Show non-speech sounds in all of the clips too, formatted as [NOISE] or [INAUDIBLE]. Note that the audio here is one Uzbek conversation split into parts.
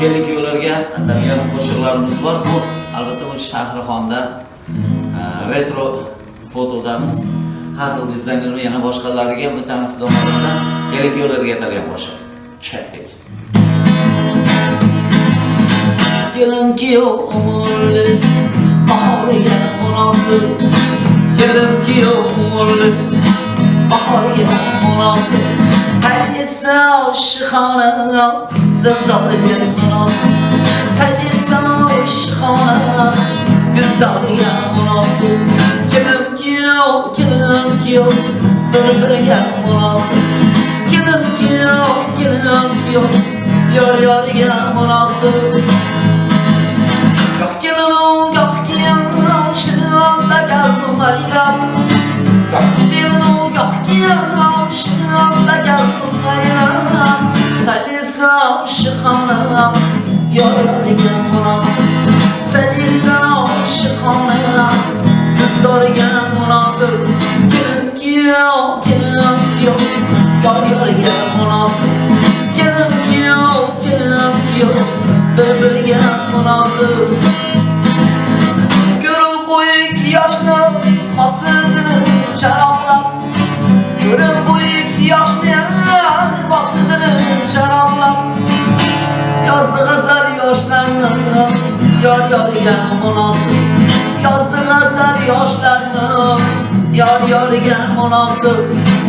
kelin kuyovlarga atalgan qo'shiqlarimiz bor. Bu albatta bu shahrixonda e, retro fotodamiz. Har xil dizaynerni yana boshqalariga bittamiz xudo xohlasa kelin kuyovlarga atalgan qo'shiq. Ketdik kelin kuyov umrli bahoriga munosib. Kelin kuyov umrli bahoriga munosib. Saytsa oshixona dildoriga munosib saytsa oshixona gulzoriga munosib kelin kuyov kelin kuyov bir biriga munosib kelin kuyov kelin kuyov yor yoriga munosib salisa oshixona yor degan munosib salisa oshixona gulzoriga munosib kelin kuyov kelin kuyov yor yoriga munosib kelin kuyov kelin kuyov bir biriga munosib yor munosib yozdi yoshlarni. Yor yoriga munosib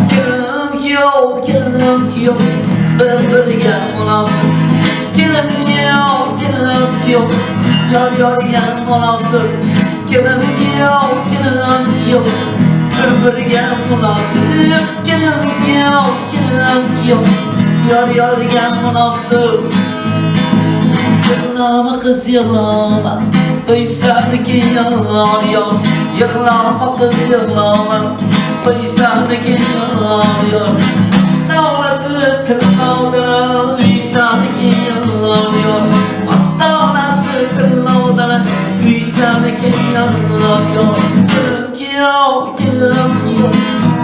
kelin kuyov kelin kuyov bir biriga munosib kelin kuyov kelin kuyov yor yoriga munosib kelin kuyov kelin kuyov bir biriga munosib kelin kuyov kelin kuyov yor yoriga munosib Yalama kız yalama. Duysandaki yalan yok Yalama kız yalama. Duysandaki yalan yok Astavlası tırnavda Duysandaki yalan yok Astavlası tırnavda Duysandaki yalan yok Gülüm ki yok gülüm ki yok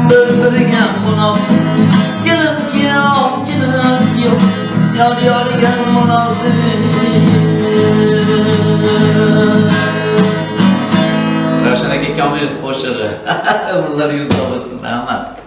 Böldürgen bu nasıl? Gülüm ki yok gülüm ki yok Yar yar gel bu nasıl? Kamil hoşarı. [LAUGHS] Buralar yüz havasında ama.